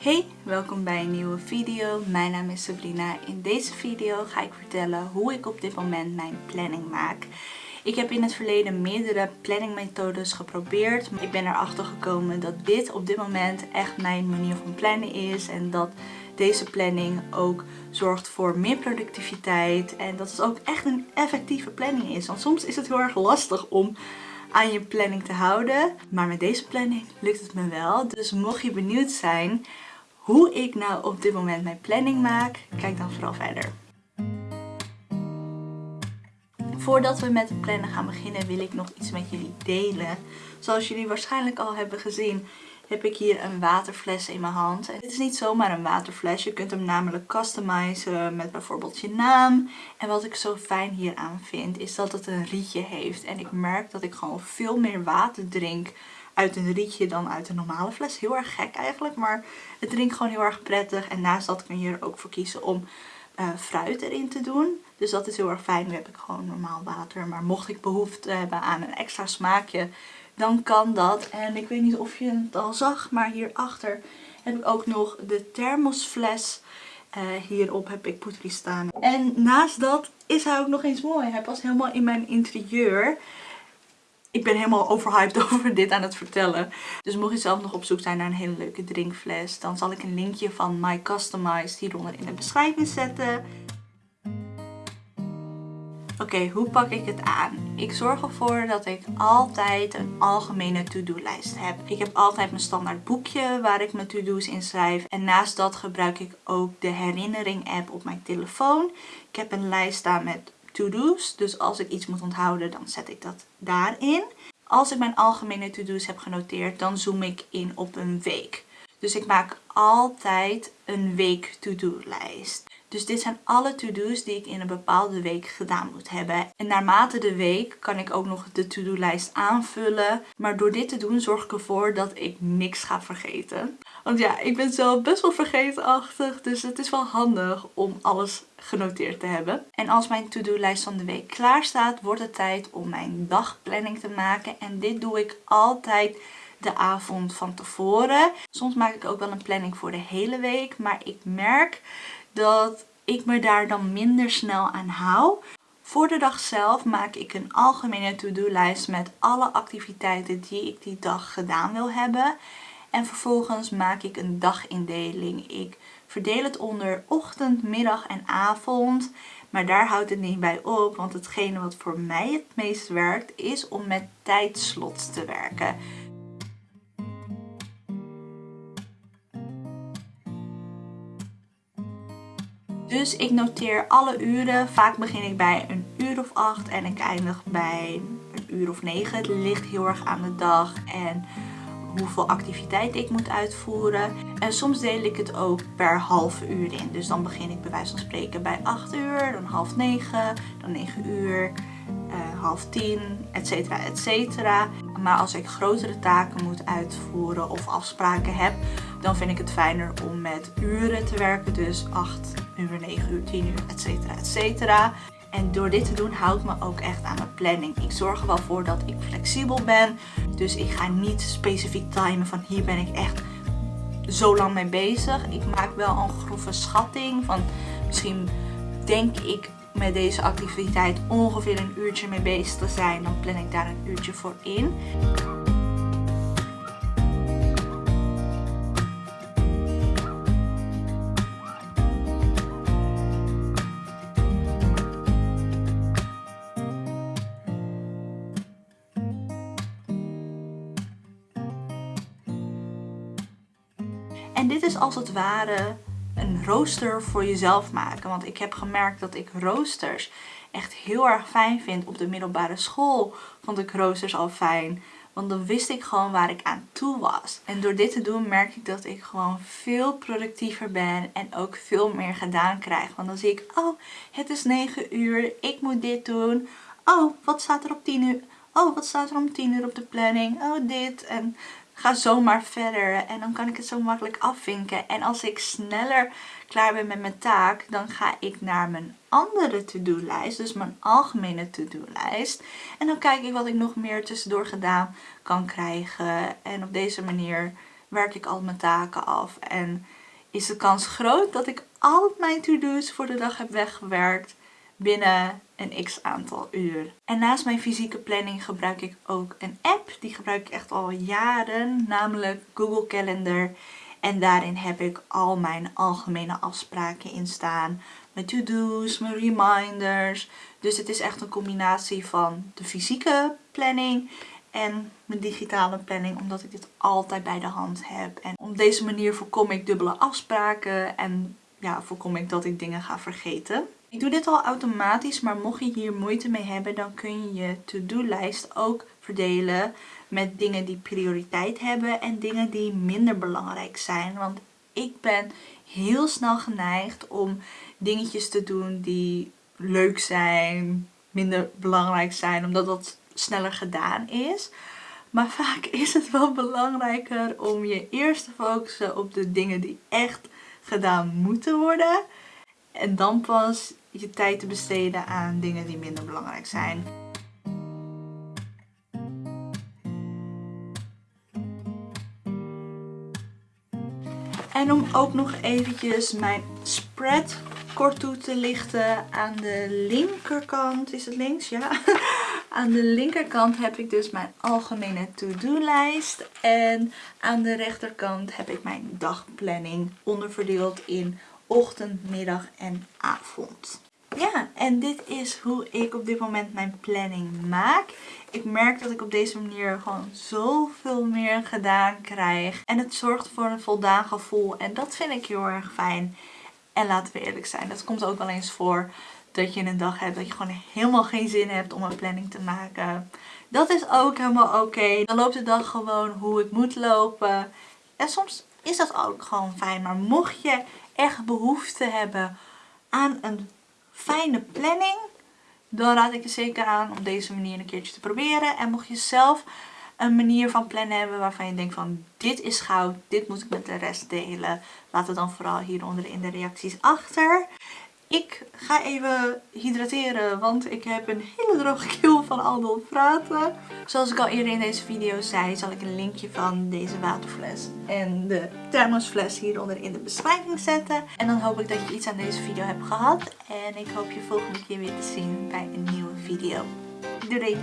Hey, welkom bij een nieuwe video. Mijn naam is Sabrina. In deze video ga ik vertellen hoe ik op dit moment mijn planning maak. Ik heb in het verleden meerdere planningmethodes geprobeerd. Ik ben erachter gekomen dat dit op dit moment echt mijn manier van plannen is. En dat deze planning ook zorgt voor meer productiviteit. En dat het ook echt een effectieve planning is. Want soms is het heel erg lastig om aan je planning te houden. Maar met deze planning lukt het me wel. Dus mocht je benieuwd zijn hoe ik nou op dit moment mijn planning maak, kijk dan vooral verder. Voordat we met het plannen gaan beginnen wil ik nog iets met jullie delen. Zoals jullie waarschijnlijk al hebben gezien heb ik hier een waterfles in mijn hand. En dit is niet zomaar een waterfles. Je kunt hem namelijk customizen met bijvoorbeeld je naam. En wat ik zo fijn hieraan vind is dat het een rietje heeft. En ik merk dat ik gewoon veel meer water drink uit een rietje dan uit een normale fles. Heel erg gek eigenlijk, maar het drinkt gewoon heel erg prettig. En naast dat kun je er ook voor kiezen om uh, fruit erin te doen. Dus dat is heel erg fijn. Nu heb ik gewoon normaal water. Maar mocht ik behoefte hebben aan een extra smaakje, dan kan dat. En ik weet niet of je het al zag, maar hierachter heb ik ook nog de thermosfles. Uh, hierop heb ik poetry staan. En naast dat is hij ook nog eens mooi. Hij past helemaal in mijn interieur. Ik ben helemaal overhyped over dit aan het vertellen. Dus mocht je zelf nog op zoek zijn naar een hele leuke drinkfles, dan zal ik een linkje van My Customized hieronder in de beschrijving zetten. Oké, hoe pak ik het aan? Ik zorg ervoor dat ik altijd een algemene to-do-lijst heb. Ik heb altijd mijn standaard boekje waar ik mijn to-do's in schrijf. En naast dat gebruik ik ook de herinnering app op mijn telefoon. Ik heb een lijst staan met to-do's. Dus als ik iets moet onthouden, dan zet ik dat daarin. Als ik mijn algemene to-do's heb genoteerd, dan zoom ik in op een week. Dus ik maak altijd een week to-do lijst. Dus dit zijn alle to-do's die ik in een bepaalde week gedaan moet hebben. En naarmate de week kan ik ook nog de to-do lijst aanvullen. Maar door dit te doen zorg ik ervoor dat ik niks ga vergeten. Want ja, ik ben zelf best wel vergeetachtig. Dus het is wel handig om alles genoteerd te hebben. En als mijn to-do lijst van de week klaar staat, wordt het tijd om mijn dagplanning te maken. En dit doe ik altijd de avond van tevoren. Soms maak ik ook wel een planning voor de hele week. Maar ik merk dat ik me daar dan minder snel aan hou. Voor de dag zelf maak ik een algemene to-do-lijst met alle activiteiten die ik die dag gedaan wil hebben. En vervolgens maak ik een dagindeling. Ik verdeel het onder ochtend, middag en avond. Maar daar houdt het niet bij op, want hetgene wat voor mij het meest werkt is om met tijdslots te werken. Dus ik noteer alle uren. Vaak begin ik bij een uur of acht en ik eindig bij een uur of negen. Het ligt heel erg aan de dag en hoeveel activiteit ik moet uitvoeren. En soms deel ik het ook per half uur in. Dus dan begin ik bij wijze van spreken bij 8 uur, dan half 9, dan 9 uur, uh, half 10, etcetera, etcetera. Maar als ik grotere taken moet uitvoeren of afspraken heb, dan vind ik het fijner om met uren te werken. Dus 8 uur, 9 uur, 10 uur, etcetera, etcetera. En door dit te doen houdt me ook echt aan mijn planning. Ik zorg er wel voor dat ik flexibel ben. Dus ik ga niet specifiek timen van hier ben ik echt zo lang mee bezig. Ik maak wel een grove schatting van misschien denk ik met deze activiteit ongeveer een uurtje mee bezig te zijn. Dan plan ik daar een uurtje voor in. En dit is als het ware een rooster voor jezelf maken. Want ik heb gemerkt dat ik roosters echt heel erg fijn vind. Op de middelbare school vond ik roosters al fijn. Want dan wist ik gewoon waar ik aan toe was. En door dit te doen merk ik dat ik gewoon veel productiever ben. En ook veel meer gedaan krijg. Want dan zie ik, oh het is 9 uur. Ik moet dit doen. Oh wat staat er op 10 uur? Oh wat staat er om 10 uur op de planning? Oh dit. En ga zomaar verder en dan kan ik het zo makkelijk afvinken. En als ik sneller klaar ben met mijn taak, dan ga ik naar mijn andere to-do-lijst, dus mijn algemene to-do-lijst. En dan kijk ik wat ik nog meer tussendoor gedaan kan krijgen. En op deze manier werk ik al mijn taken af. En is de kans groot dat ik al mijn to-do's voor de dag heb weggewerkt binnen een x aantal uur. En naast mijn fysieke planning gebruik ik ook een app. Die gebruik ik echt al jaren, namelijk Google Calendar. En daarin heb ik al mijn algemene afspraken in staan. Mijn to-do's, mijn reminders. Dus het is echt een combinatie van de fysieke planning en mijn digitale planning. Omdat ik dit altijd bij de hand heb. En op deze manier voorkom ik dubbele afspraken. En ja, voorkom ik dat ik dingen ga vergeten. Ik doe dit al automatisch, maar mocht je hier moeite mee hebben, dan kun je je to-do-lijst ook verdelen met dingen die prioriteit hebben en dingen die minder belangrijk zijn. Want ik ben heel snel geneigd om dingetjes te doen die leuk zijn, minder belangrijk zijn, omdat dat sneller gedaan is. Maar vaak is het wel belangrijker om je eerst te focussen op de dingen die echt gedaan moeten worden. En dan pas je tijd te besteden aan dingen die minder belangrijk zijn. En om ook nog eventjes mijn spread kort toe te lichten. Aan de linkerkant, is het links? Ja. Aan de linkerkant heb ik dus mijn algemene to-do lijst. En aan de rechterkant heb ik mijn dagplanning onderverdeeld in ochtend, middag en avond. Ja, en dit is hoe ik op dit moment mijn planning maak. Ik merk dat ik op deze manier gewoon zoveel meer gedaan krijg. En het zorgt voor een voldaan gevoel. En dat vind ik heel erg fijn. En laten we eerlijk zijn, dat komt ook wel eens voor dat je een dag hebt dat je gewoon helemaal geen zin hebt om een planning te maken. Dat is ook helemaal oké. Dan loopt de dag gewoon hoe het moet lopen. En soms is dat ook gewoon fijn. Maar mocht je echt behoefte hebben aan een fijne planning, dan raad ik je zeker aan om deze manier een keertje te proberen. En mocht je zelf een manier van plannen hebben waarvan je denkt van dit is goud, dit moet ik met de rest delen. Laat het dan vooral hieronder in de reacties achter. Ik ga even hydrateren, want ik heb een hele droge keel van al dat praten. Zoals ik al eerder in deze video zei, zal ik een linkje van deze waterfles en de thermosfles hieronder in de beschrijving zetten. En dan hoop ik dat je iets aan deze video hebt gehad. En ik hoop je volgende keer weer te zien bij een nieuwe video. Doei!